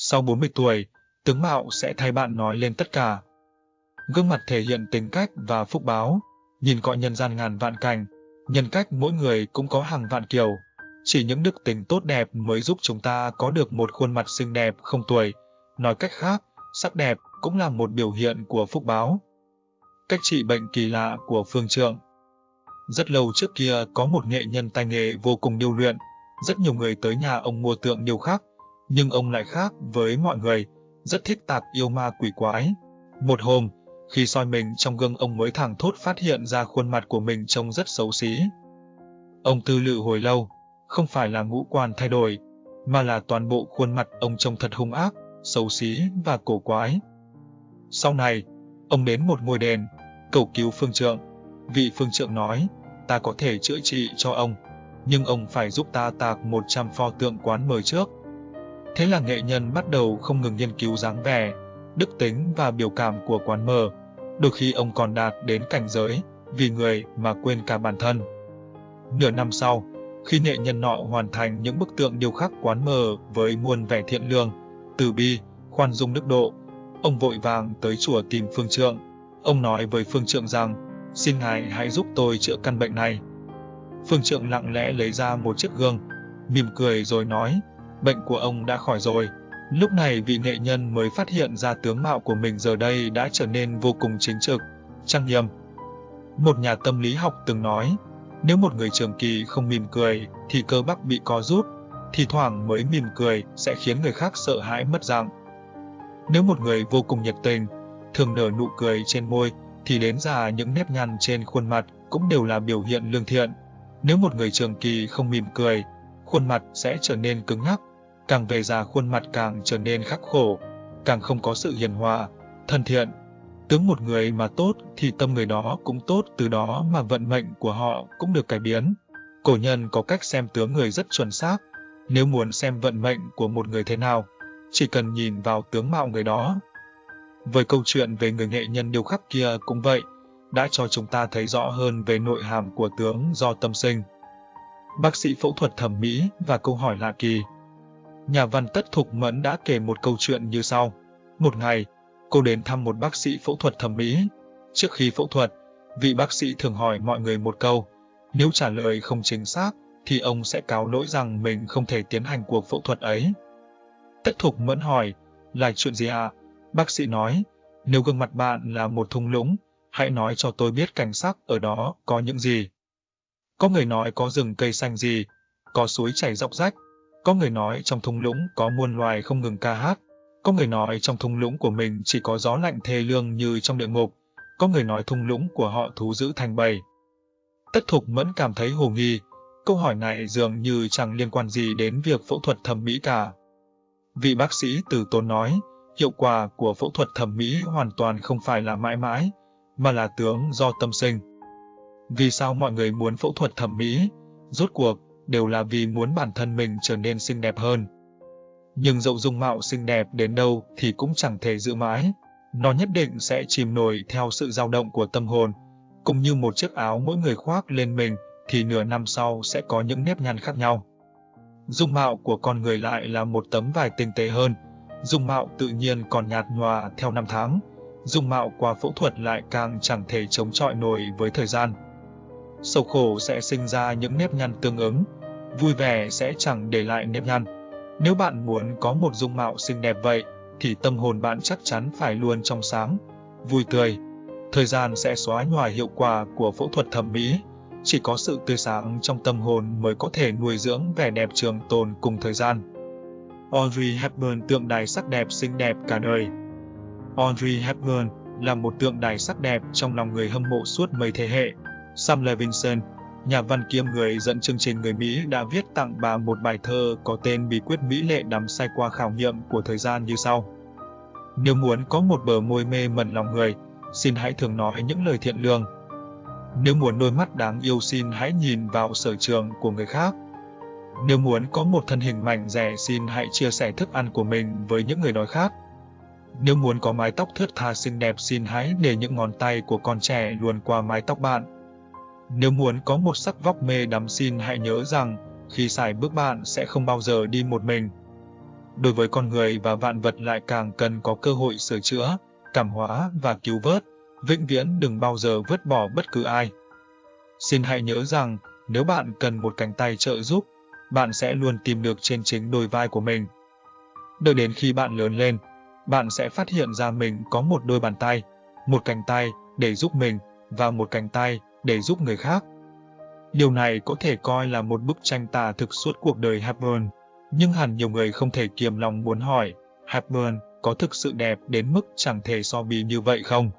Sau 40 tuổi, tướng mạo sẽ thay bạn nói lên tất cả. Gương mặt thể hiện tính cách và phúc báo, nhìn cõi nhân gian ngàn vạn cảnh, nhân cách mỗi người cũng có hàng vạn kiểu. Chỉ những đức tính tốt đẹp mới giúp chúng ta có được một khuôn mặt xinh đẹp không tuổi. Nói cách khác, sắc đẹp cũng là một biểu hiện của phúc báo. Cách trị bệnh kỳ lạ của Phương Trượng Rất lâu trước kia có một nghệ nhân tay nghề vô cùng điêu luyện, rất nhiều người tới nhà ông mua tượng điêu khắc, nhưng ông lại khác với mọi người, rất thích tạc yêu ma quỷ quái. Một hôm, khi soi mình trong gương ông mới thẳng thốt phát hiện ra khuôn mặt của mình trông rất xấu xí. Ông tư lự hồi lâu, không phải là ngũ quan thay đổi, mà là toàn bộ khuôn mặt ông trông thật hung ác, xấu xí và cổ quái. Sau này, ông đến một ngôi đền, cầu cứu phương trượng. Vị phương trượng nói, ta có thể chữa trị cho ông, nhưng ông phải giúp ta tạc 100 pho tượng quán mời trước. Thế là nghệ nhân bắt đầu không ngừng nghiên cứu dáng vẻ, đức tính và biểu cảm của quán mờ. Đôi khi ông còn đạt đến cảnh giới, vì người mà quên cả bản thân. Nửa năm sau, khi nghệ nhân nọ hoàn thành những bức tượng điêu khắc quán mờ với muôn vẻ thiện lương, từ bi, khoan dung đức độ, ông vội vàng tới chùa tìm phương trượng. Ông nói với phương trượng rằng, xin ngài hãy giúp tôi chữa căn bệnh này. Phương trượng lặng lẽ lấy ra một chiếc gương, mỉm cười rồi nói, bệnh của ông đã khỏi rồi. Lúc này vị nghệ nhân mới phát hiện ra tướng mạo của mình giờ đây đã trở nên vô cùng chính trực, trang nghiêm. Một nhà tâm lý học từng nói, nếu một người trường kỳ không mỉm cười thì cơ bắp bị co rút, thì thoảng mới mỉm cười sẽ khiến người khác sợ hãi mất dạng. Nếu một người vô cùng nhiệt tình, thường nở nụ cười trên môi, thì đến già những nếp nhăn trên khuôn mặt cũng đều là biểu hiện lương thiện. Nếu một người trường kỳ không mỉm cười, khuôn mặt sẽ trở nên cứng ngắc, càng về già khuôn mặt càng trở nên khắc khổ, càng không có sự hiền hòa, thân thiện. Tướng một người mà tốt thì tâm người đó cũng tốt, từ đó mà vận mệnh của họ cũng được cải biến. Cổ nhân có cách xem tướng người rất chuẩn xác. Nếu muốn xem vận mệnh của một người thế nào, chỉ cần nhìn vào tướng mạo người đó. Với câu chuyện về người nghệ nhân điêu khắc kia cũng vậy, đã cho chúng ta thấy rõ hơn về nội hàm của tướng do tâm sinh. Bác sĩ phẫu thuật thẩm mỹ và câu hỏi lạ kỳ. Nhà văn Tất Thục Mẫn đã kể một câu chuyện như sau. Một ngày, cô đến thăm một bác sĩ phẫu thuật thẩm mỹ. Trước khi phẫu thuật, vị bác sĩ thường hỏi mọi người một câu. Nếu trả lời không chính xác, thì ông sẽ cáo lỗi rằng mình không thể tiến hành cuộc phẫu thuật ấy. Tất Thục Mẫn hỏi, là chuyện gì ạ? À? Bác sĩ nói, nếu gương mặt bạn là một thung lũng, hãy nói cho tôi biết cảnh sắc ở đó có những gì. Có người nói có rừng cây xanh gì, có suối chảy dọc rách, có người nói trong thung lũng có muôn loài không ngừng ca hát, có người nói trong thung lũng của mình chỉ có gió lạnh thê lương như trong địa ngục, có người nói thung lũng của họ thú giữ thành bầy. Tất Thục Mẫn cảm thấy hồ nghi, câu hỏi này dường như chẳng liên quan gì đến việc phẫu thuật thẩm mỹ cả. Vị bác sĩ từ tốn nói, hiệu quả của phẫu thuật thẩm mỹ hoàn toàn không phải là mãi mãi, mà là tướng do tâm sinh. Vì sao mọi người muốn phẫu thuật thẩm mỹ? Rốt cuộc, đều là vì muốn bản thân mình trở nên xinh đẹp hơn. Nhưng dẫu dung mạo xinh đẹp đến đâu thì cũng chẳng thể giữ mãi. Nó nhất định sẽ chìm nổi theo sự dao động của tâm hồn, cũng như một chiếc áo mỗi người khoác lên mình thì nửa năm sau sẽ có những nếp nhăn khác nhau. Dung mạo của con người lại là một tấm vải tinh tế hơn, dung mạo tự nhiên còn nhạt nhòa theo năm tháng, dung mạo qua phẫu thuật lại càng chẳng thể chống chọi nổi với thời gian. Sầu khổ sẽ sinh ra những nếp nhăn tương ứng, vui vẻ sẽ chẳng để lại nếp nhăn. Nếu bạn muốn có một dung mạo xinh đẹp vậy, thì tâm hồn bạn chắc chắn phải luôn trong sáng, vui tươi. Thời gian sẽ xóa nhòa hiệu quả của phẫu thuật thẩm mỹ. Chỉ có sự tươi sáng trong tâm hồn mới có thể nuôi dưỡng vẻ đẹp trường tồn cùng thời gian. Audrey Hepburn tượng đài sắc đẹp xinh đẹp cả đời. Audrey Hepburn là một tượng đài sắc đẹp trong lòng người hâm mộ suốt mấy thế hệ. Sam Levinson, nhà văn kiêm người dẫn chương trình người Mỹ đã viết tặng bà một bài thơ có tên Bí quyết Mỹ lệ đắm say qua khảo nghiệm của thời gian như sau. Nếu muốn có một bờ môi mê mẩn lòng người, xin hãy thường nói những lời thiện lương. Nếu muốn đôi mắt đáng yêu xin hãy nhìn vào sở trường của người khác. Nếu muốn có một thân hình mảnh rẻ xin hãy chia sẻ thức ăn của mình với những người đói khác. Nếu muốn có mái tóc thướt tha xinh đẹp xin hãy để những ngón tay của con trẻ luồn qua mái tóc bạn. Nếu muốn có một sắc vóc mê đắm xin hãy nhớ rằng khi xài bước bạn sẽ không bao giờ đi một mình. đối với con người và vạn vật lại càng cần có cơ hội sửa chữa, cảm hóa và cứu vớt, vĩnh viễn đừng bao giờ vứt bỏ bất cứ ai. Xin hãy nhớ rằng, nếu bạn cần một cánh tay trợ giúp, bạn sẽ luôn tìm được trên chính đôi vai của mình. Đợi đến khi bạn lớn lên, bạn sẽ phát hiện ra mình có một đôi bàn tay, một cánh tay để giúp mình và một cánh tay để giúp người khác. Điều này có thể coi là một bức tranh tả thực suốt cuộc đời Hepburn, nhưng hẳn nhiều người không thể kiềm lòng muốn hỏi, Hepburn có thực sự đẹp đến mức chẳng thể so bì như vậy không?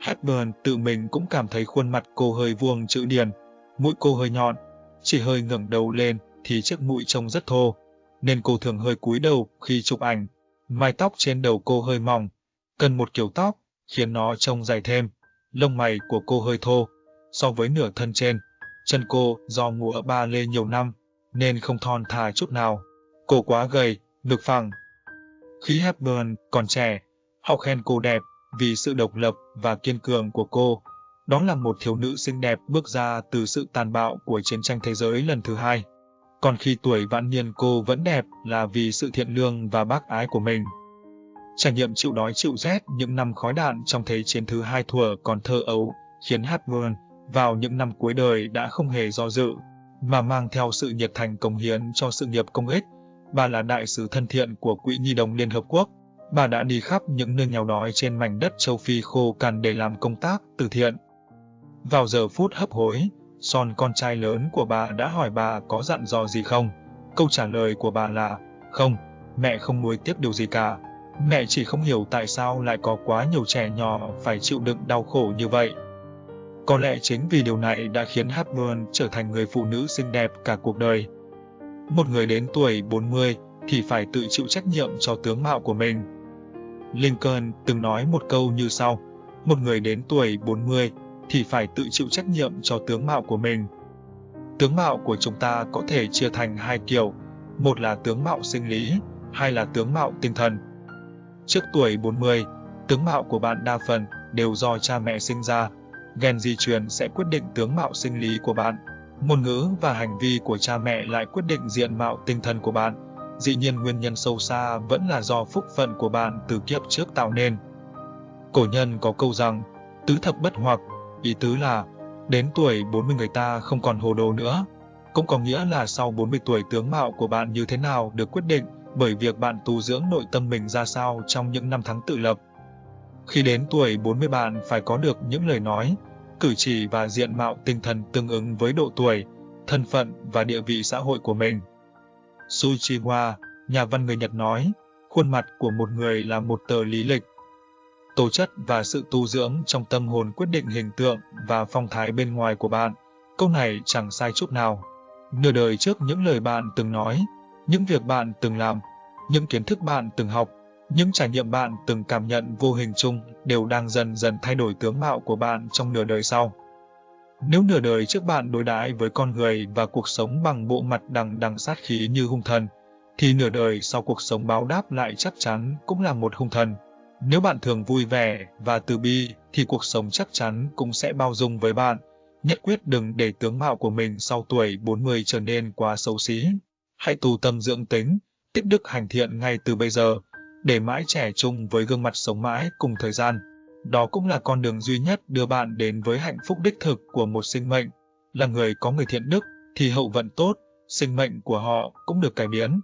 Hepburn tự mình cũng cảm thấy khuôn mặt cô hơi vuông chữ điền, mũi cô hơi nhọn, chỉ hơi ngẩng đầu lên thì chiếc mũi trông rất thô, nên cô thường hơi cúi đầu khi chụp ảnh. Mái tóc trên đầu cô hơi mỏng, cần một kiểu tóc, khiến nó trông dài thêm. Lông mày của cô hơi thô, so với nửa thân trên. Chân cô do ngủ ở ba lê nhiều năm, nên không thon thả chút nào. Cô quá gầy, ngực phẳng. Khi Hepburn còn trẻ, họ khen cô đẹp vì sự độc lập và kiên cường của cô. Đó là một thiếu nữ xinh đẹp bước ra từ sự tàn bạo của chiến tranh thế giới lần thứ hai. Còn khi tuổi vạn niên cô vẫn đẹp là vì sự thiện lương và bác ái của mình. Trải nghiệm chịu đói chịu rét những năm khói đạn trong thế chiến thứ hai thuở còn thơ ấu khiến Hepburn vào những năm cuối đời đã không hề do dự, mà mang theo sự nhiệt thành công hiến cho sự nghiệp công ích. Bà là đại sứ thân thiện của Quỹ Nhi đồng Liên Hợp Quốc. Bà đã đi khắp những nơi nghèo đói trên mảnh đất châu Phi khô cằn để làm công tác từ thiện. Vào giờ phút hấp hối, Son con trai lớn của bà đã hỏi bà có dặn dò gì không. Câu trả lời của bà là, không, mẹ không nuối tiếc điều gì cả. Mẹ chỉ không hiểu tại sao lại có quá nhiều trẻ nhỏ phải chịu đựng đau khổ như vậy. Có lẽ chính vì điều này đã khiến Hepburn trở thành người phụ nữ xinh đẹp cả cuộc đời. Một người đến tuổi 40 thì phải tự chịu trách nhiệm cho tướng mạo của mình. Lincoln từng nói một câu như sau, một người đến tuổi 40 thì phải tự chịu trách nhiệm cho tướng mạo của mình. Tướng mạo của chúng ta có thể chia thành hai kiểu, một là tướng mạo sinh lý, hai là tướng mạo tinh thần. Trước tuổi 40, tướng mạo của bạn đa phần đều do cha mẹ sinh ra. Gen di truyền sẽ quyết định tướng mạo sinh lý của bạn. Ngôn ngữ và hành vi của cha mẹ lại quyết định diện mạo tinh thần của bạn. Dĩ nhiên nguyên nhân sâu xa vẫn là do phúc phận của bạn từ kiếp trước tạo nên. Cổ nhân có câu rằng, tứ thập bất hoặc, ý tứ là, đến tuổi 40 người ta không còn hồ đồ nữa. Cũng có nghĩa là sau 40 tuổi tướng mạo của bạn như thế nào được quyết định bởi việc bạn tu dưỡng nội tâm mình ra sao trong những năm tháng tự lập. Khi đến tuổi 40 bạn phải có được những lời nói, cử chỉ và diện mạo tinh thần tương ứng với độ tuổi, thân phận và địa vị xã hội của mình. Suchiwa, nhà văn người Nhật nói, khuôn mặt của một người là một tờ lý lịch. Tố chất và sự tu dưỡng trong tâm hồn quyết định hình tượng và phong thái bên ngoài của bạn. Câu này chẳng sai chút nào. Nửa đời trước những lời bạn từng nói, những việc bạn từng làm, những kiến thức bạn từng học, những trải nghiệm bạn từng cảm nhận vô hình chung đều đang dần dần thay đổi tướng mạo của bạn trong nửa đời sau. Nếu nửa đời trước bạn đối đãi với con người và cuộc sống bằng bộ mặt đằng đằng sát khí như hung thần, thì nửa đời sau cuộc sống báo đáp lại chắc chắn cũng là một hung thần. Nếu bạn thường vui vẻ và từ bi, thì cuộc sống chắc chắn cũng sẽ bao dung với bạn. Nhất quyết đừng để tướng mạo của mình sau tuổi 40 trở nên quá xấu xí. Hãy tu tâm dưỡng tính, tiếp đức hành thiện ngay từ bây giờ, để mãi trẻ chung với gương mặt sống mãi cùng thời gian. Đó cũng là con đường duy nhất đưa bạn đến với hạnh phúc đích thực của một sinh mệnh. Là người có người thiện đức, thì hậu vận tốt, sinh mệnh của họ cũng được cải biến.